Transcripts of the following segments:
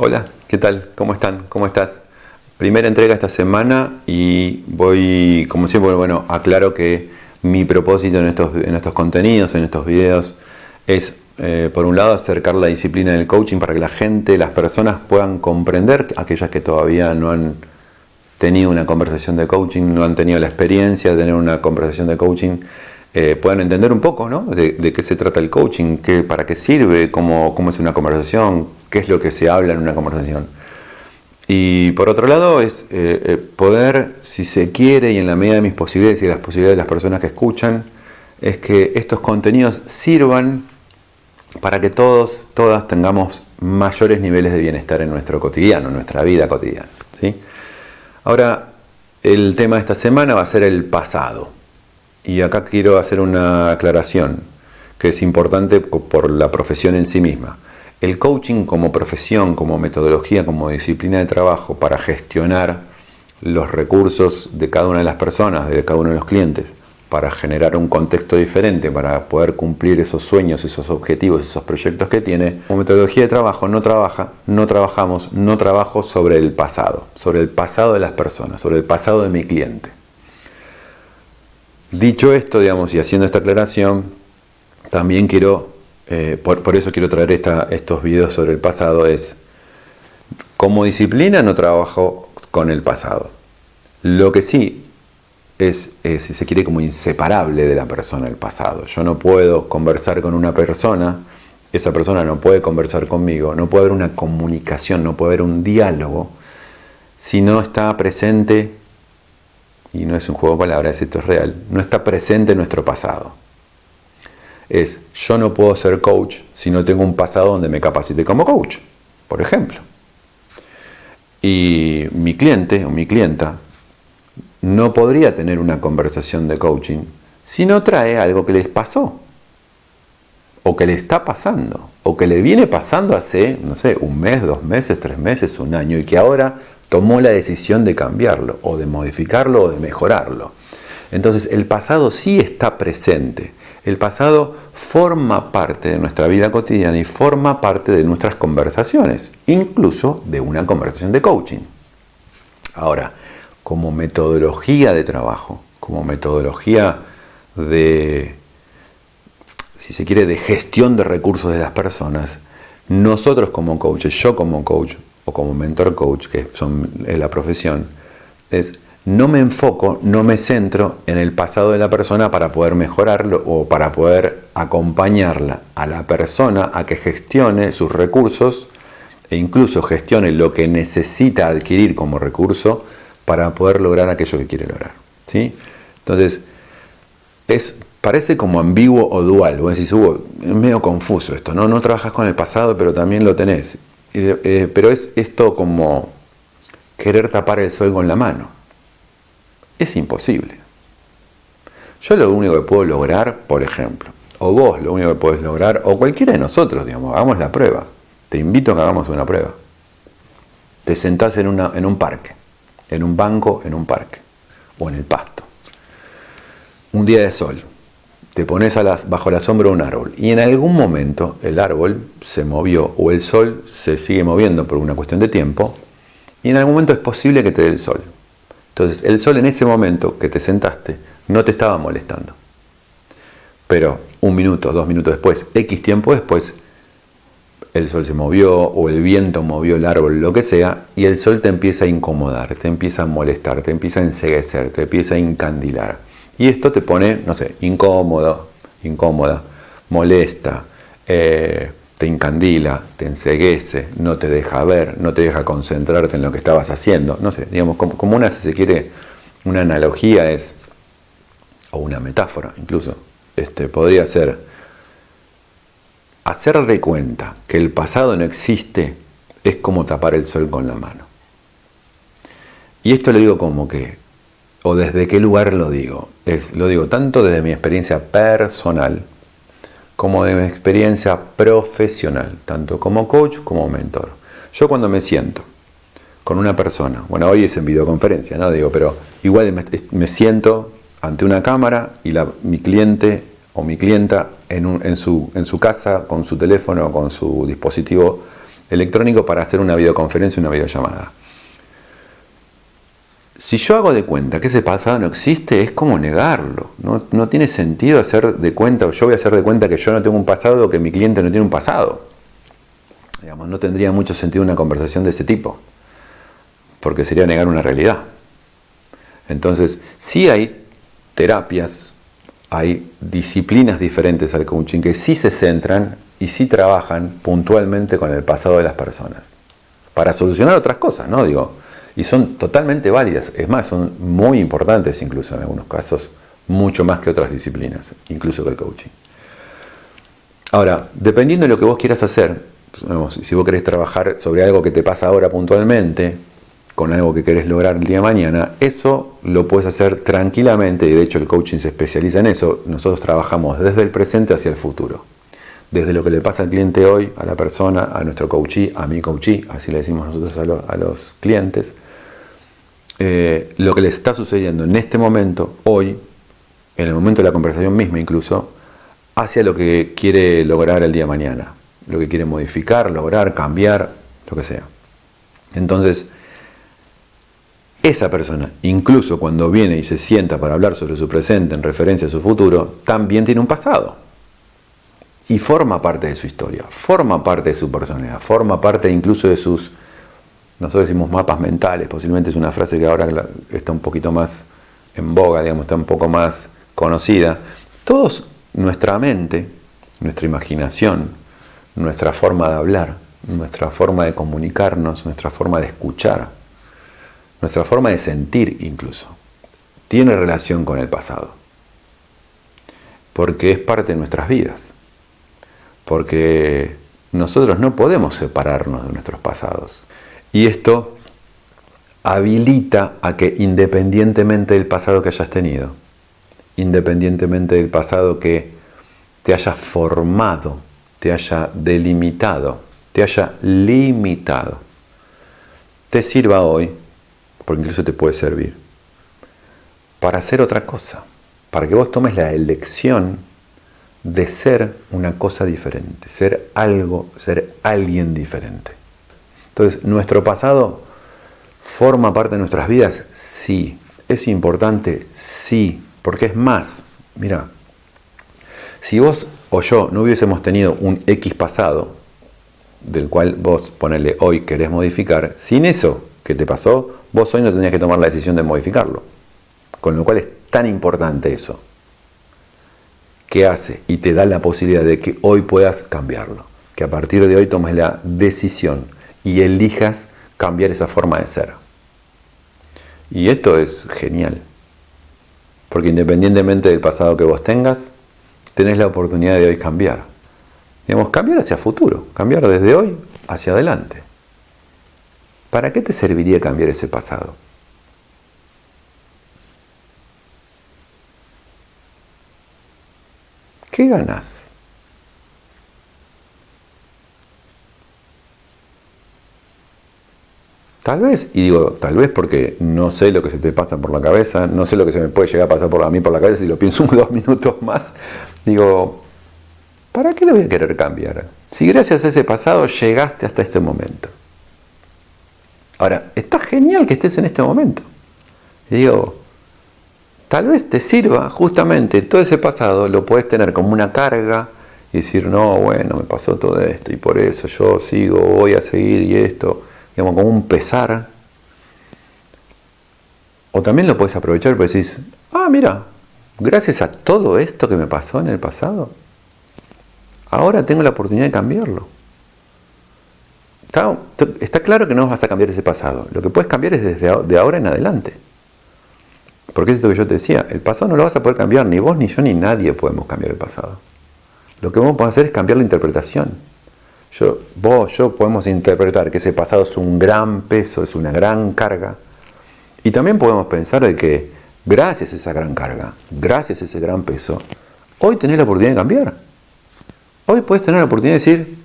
Hola, ¿qué tal? ¿Cómo están? ¿Cómo estás? Primera entrega esta semana y voy, como siempre, bueno, aclaro que mi propósito en estos, en estos contenidos, en estos videos, es, eh, por un lado, acercar la disciplina del coaching para que la gente, las personas puedan comprender, aquellas que todavía no han tenido una conversación de coaching, no han tenido la experiencia de tener una conversación de coaching, eh, puedan entender un poco ¿no? de, qué se trata el coaching, para qué sirve, cómo, cómo es una conversación, qué es lo que se habla en una conversación. Y por otro lado es eh, eh, poder, si se quiere y en la medida de mis posibilidades y las posibilidades de las personas que escuchan, es que estos contenidos sirvan para que todos, todas tengamos mayores niveles de bienestar en nuestro cotidiano, en nuestra vida cotidiana. ¿sí? Ahora, el tema de esta semana va a ser el pasado. Y acá quiero hacer una aclaración que es importante por la profesión en sí misma. El coaching como profesión, como metodología, como disciplina de trabajo para gestionar los recursos de cada una de las personas, de cada uno de los clientes, para generar un contexto diferente, para poder cumplir esos sueños, esos objetivos, esos proyectos que tiene. Como metodología de trabajo no trabaja, no trabajamos, no trabajo sobre el pasado, sobre el pasado de las personas, sobre el pasado de mi cliente. Dicho esto, digamos, y haciendo esta aclaración, también quiero, eh, por, eso quiero traer estos videos sobre el pasado, es, como disciplina no trabajo con el pasado. Lo que sí es, si se quiere, como inseparable de la persona el pasado. Yo no puedo conversar con una persona, esa persona no puede conversar conmigo, no puede haber una comunicación, no puede haber un diálogo si no está presente y no es un juego de palabras, esto es real, no está presente en nuestro pasado. Es, yo no puedo ser coach si no tengo un pasado donde me capacite como coach, por ejemplo. Y mi cliente o mi clienta no podría tener una conversación de coaching si no trae algo que les pasó, o que le está pasando, o que le viene pasando hace, no sé, un mes, dos meses, tres meses, un año, y que ahora tomó la decisión de cambiarlo o de modificarlo o de mejorarlo. Entonces el pasado sí está presente. El pasado forma parte de nuestra vida cotidiana y forma parte de nuestras conversaciones, incluso de una conversación de coaching. Ahora, como metodología de trabajo, como metodología de, si se quiere, de gestión de recursos de las personas, nosotros como coaches, yo como coach, o como mentor coach, que son la profesión, es no me enfoco, no me centro en el pasado de la persona para poder mejorarlo o para poder acompañarla a la persona a que gestione sus recursos e incluso gestione lo que necesita adquirir como recurso para poder lograr aquello que quiere lograr. ¿sí? Entonces, es, parece como ambiguo o dual. Vos decís, Hugo, es medio confuso esto, ¿no? No trabajas con el pasado, pero también lo tenés. Eh, pero es esto como querer tapar el sol con la mano. Es imposible. Yo lo único que puedo lograr, por ejemplo, o vos lo único que podés lograr, o cualquiera de nosotros, digamos, hagamos la prueba. Te invito a que hagamos una prueba. Te sentás en, una, en un parque, en un banco, en un parque, o en el pasto. Un día de sol, te pones bajo la sombra de un árbol y en algún momento el árbol se movió o el sol se sigue moviendo por una cuestión de tiempo y en algún momento es posible que te dé el sol. Entonces el sol en ese momento que te sentaste no te estaba molestando. Pero un minuto, dos minutos después, X tiempo después, el sol se movió o el viento movió el árbol, lo que sea, y el sol te empieza a incomodar, te empieza a molestar, te empieza a enseguecer, te empieza a incandilar. Y esto te pone, no sé, incómodo, incómoda, molesta, eh, te incandila, te enseguece, no te deja ver, no te deja concentrarte en lo que estabas haciendo. No sé, digamos, como, una, si se quiere, una analogía es, o una metáfora incluso, este, podría ser hacer de cuenta que el pasado no existe es como tapar el sol con la mano. Y esto lo digo como que o desde qué lugar lo digo. Es, lo digo tanto desde mi experiencia personal como de mi experiencia profesional, tanto como coach como mentor. Yo cuando me siento con una persona, bueno, hoy es en videoconferencia, ¿no? Digo, pero igual me, siento ante una cámara y mi cliente o mi clienta en, su, casa con su teléfono o con su dispositivo electrónico para hacer una videoconferencia, una videollamada. Si yo hago de cuenta que ese pasado no existe, es como negarlo. No, tiene sentido hacer de cuenta, o yo voy a hacer de cuenta que yo no tengo un pasado o que mi cliente no tiene un pasado. Digamos, no tendría mucho sentido una conversación de ese tipo, porque sería negar una realidad. Entonces, sí hay terapias, hay disciplinas diferentes al coaching que sí se centran y sí trabajan puntualmente con el pasado de las personas. Para solucionar otras cosas, ¿no? Digo, y son totalmente válidas. Es más, son muy importantes incluso en algunos casos, mucho más que otras disciplinas, incluso que el coaching. Ahora, dependiendo de lo que vos quieras hacer, si vos querés trabajar sobre algo que te pasa ahora puntualmente, con algo que querés lograr el día de mañana, eso lo puedes hacer tranquilamente, y de hecho el coaching se especializa en eso. Nosotros trabajamos desde el presente hacia el futuro. Desde lo que le pasa al cliente hoy, a la persona, a nuestro coachee, a mi coachee, así le decimos nosotros a los clientes, eh, lo que le está sucediendo en este momento, hoy, en el momento de la conversación misma incluso, hacia lo que quiere lograr el día de mañana, lo que quiere modificar, lograr, cambiar, lo que sea. Entonces, esa persona, incluso cuando viene y se sienta para hablar sobre su presente en referencia a su futuro, también tiene un pasado. Y forma parte de su historia, forma parte de su personalidad, forma parte incluso de sus nosotros decimos mapas mentales, posiblemente es una frase que ahora está un poquito más en boga, digamos, está un poco más conocida. Todos, nuestra mente, nuestra imaginación, nuestra forma de hablar, nuestra forma de comunicarnos, nuestra forma de escuchar, nuestra forma de sentir incluso, tiene relación con el pasado. Porque es parte de nuestras vidas. Porque nosotros no podemos separarnos de nuestros pasados. Y esto habilita a que independientemente del pasado que hayas tenido, independientemente del pasado que te haya formado, te haya delimitado, te haya limitado, te sirva hoy, porque incluso te puede servir, para hacer otra cosa, para que vos tomes la elección de ser una cosa diferente, ser algo, ser alguien diferente. Entonces, ¿nuestro pasado forma parte de nuestras vidas? Sí. ¿Es importante? Sí. Porque es más, mira, si vos o yo no hubiésemos tenido un X pasado, del cual vos ponele hoy querés modificar, sin eso que te pasó, vos hoy no tendrías que tomar la decisión de modificarlo. Con lo cual es tan importante eso. que hace? Y te da la posibilidad de que hoy puedas cambiarlo. Que a partir de hoy tomes la decisión y elijas cambiar esa forma de ser. Y esto es genial, porque independientemente del pasado que vos tengas, tenés la oportunidad de hoy cambiar. Digamos, cambiar hacia futuro, cambiar desde hoy hacia adelante. ¿Para qué te serviría cambiar ese pasado? ¿Qué ganas? Tal vez, y digo tal vez porque no sé lo que se te pasa por la cabeza, no sé lo que se me puede llegar a pasar por a mí por la cabeza si lo pienso un dos minutos más, digo, ¿para qué lo voy a querer cambiar? Si gracias a ese pasado llegaste hasta este momento. Ahora, está genial que estés en este momento. Y digo, tal vez te sirva justamente todo ese pasado, lo puedes tener como una carga y decir, no, bueno, me pasó todo esto y por eso yo sigo, voy a seguir y esto digamos, como un pesar. O también lo puedes aprovechar y decís, ah, mira, gracias a todo esto que me pasó en el pasado, ahora tengo la oportunidad de cambiarlo. Está, claro que no vas a cambiar ese pasado. Lo que puedes cambiar es desde de ahora en adelante. Porque es esto que yo te decía, el pasado no lo vas a poder cambiar, ni vos, ni yo, ni nadie podemos cambiar el pasado. Lo que vamos a hacer es cambiar la interpretación. Yo, vos, yo podemos interpretar que ese pasado es un gran peso, es una gran carga. Y también podemos pensar de que gracias a esa gran carga, gracias a ese gran peso, hoy tenés la oportunidad de cambiar. Hoy puedes tener la oportunidad de decir,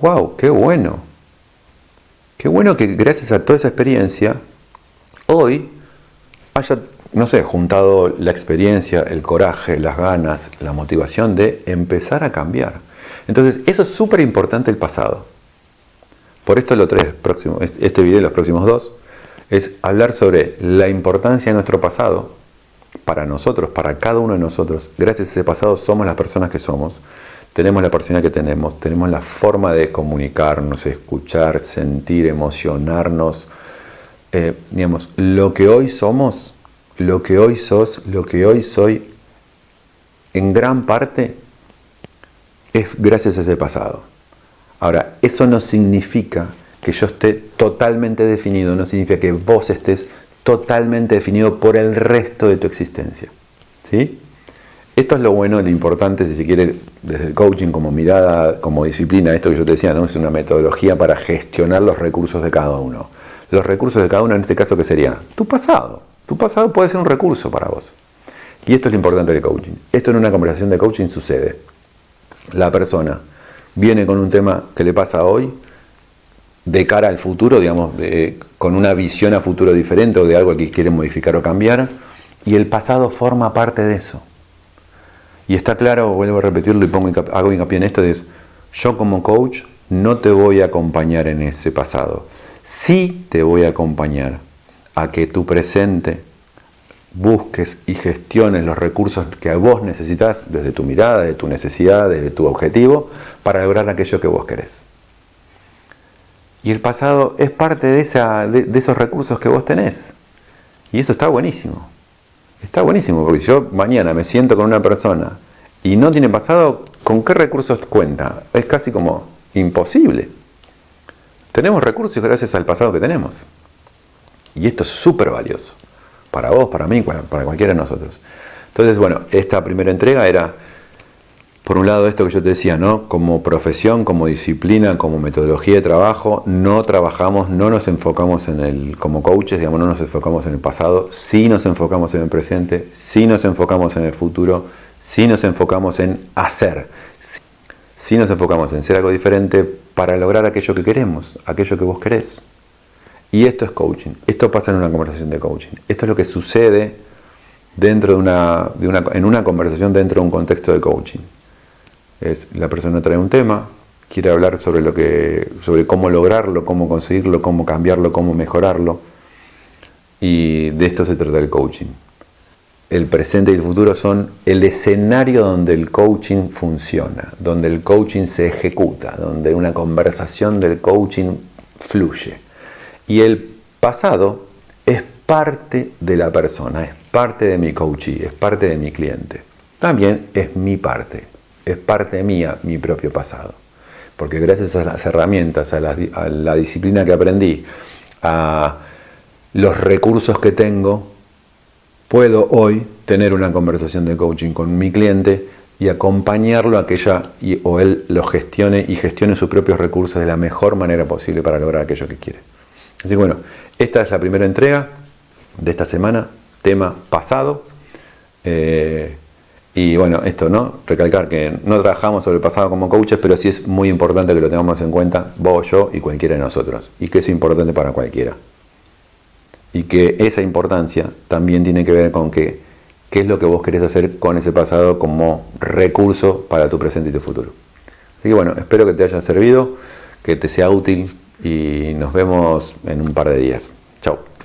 wow, qué bueno. Qué bueno que gracias a toda esa experiencia, hoy haya, no sé, juntado la experiencia, el coraje, las ganas, la motivación de empezar a cambiar. Entonces, eso es súper importante el pasado. por esto lo tres este video y los próximos dos, es hablar sobre la importancia de nuestro pasado para nosotros, para cada uno de nosotros. Gracias a ese pasado somos las personas que somos, tenemos la personalidad que tenemos, tenemos la forma de comunicarnos, escuchar, sentir, emocionarnos. Eh, digamos, lo que hoy somos, lo que hoy sos, lo que hoy soy, en gran parte es gracias a ese pasado. Ahora, eso no significa que yo esté totalmente definido, no significa que vos estés totalmente definido por el resto de tu existencia. ¿Sí? Esto es lo bueno, lo importante, si se quiere, desde el coaching como mirada, como disciplina, esto que yo te decía, ¿no? es una metodología para gestionar los recursos de cada uno. Los recursos de cada uno, en este caso, ¿qué sería? Tu pasado. Tu pasado puede ser un recurso para vos. Y esto es lo importante del coaching. Esto en una conversación de coaching sucede. La persona viene con un tema que le pasa hoy, de cara al futuro, digamos, con una visión a futuro diferente o de algo que quiere modificar o cambiar, y el pasado forma parte de eso. Y está claro, vuelvo a repetirlo y pongo hago hincapié en esto, es yo como coach no te voy a acompañar en ese pasado. Sí te voy a acompañar a que tu presente busques y gestiones los recursos que vos necesitas desde tu mirada, de tu necesidad, desde tu objetivo, para lograr aquello que vos querés. Y el pasado es parte de, esa, de, esos recursos que vos tenés. Y eso está buenísimo. Está buenísimo, porque si yo mañana me siento con una persona y no tiene pasado, ¿con qué recursos cuenta? Es casi como imposible. Tenemos recursos gracias al pasado que tenemos. Y esto es súper valioso para vos, para mí, para, cualquiera de nosotros. Entonces, bueno, esta primera entrega era, por un lado, esto que yo te decía, ¿no? Como profesión, como disciplina, como metodología de trabajo, no trabajamos, no nos enfocamos en el, como coaches, digamos, no nos enfocamos en el pasado, sí nos enfocamos en el presente, sí nos enfocamos en el futuro, sí nos enfocamos en hacer, sí nos enfocamos en ser algo diferente para lograr aquello que queremos, aquello que vos querés. Y esto es coaching. Esto pasa en una conversación de coaching. Esto es lo que sucede dentro de una, en una conversación dentro de un contexto de coaching. Es la persona trae un tema, quiere hablar sobre lo que, sobre cómo lograrlo, cómo conseguirlo, cómo cambiarlo, cómo mejorarlo. Y de esto se trata el coaching. El presente y el futuro son el escenario donde el coaching funciona, donde el coaching se ejecuta, donde una conversación del coaching fluye. Y el pasado es parte de la persona, es parte de mi coachee, es parte de mi cliente. También es mi parte, es parte mía, mi propio pasado. Porque gracias a las herramientas, a la, disciplina que aprendí, a los recursos que tengo, puedo hoy tener una conversación de coaching con mi cliente y acompañarlo a que ella o él lo gestione y gestione sus propios recursos de la mejor manera posible para lograr aquello que quiere. Así que bueno, esta es la primera entrega de esta semana, tema pasado. Eh, y bueno, esto, ¿no? Recalcar que no trabajamos sobre el pasado como coaches, pero sí es muy importante que lo tengamos en cuenta vos, yo y cualquiera de nosotros. Y que es importante para cualquiera. Y que esa importancia también tiene que ver con que, qué es lo que vos querés hacer con ese pasado como recurso para tu presente y tu futuro. Así que bueno, espero que te haya servido, que te sea útil y nos vemos en un par de días. Chao.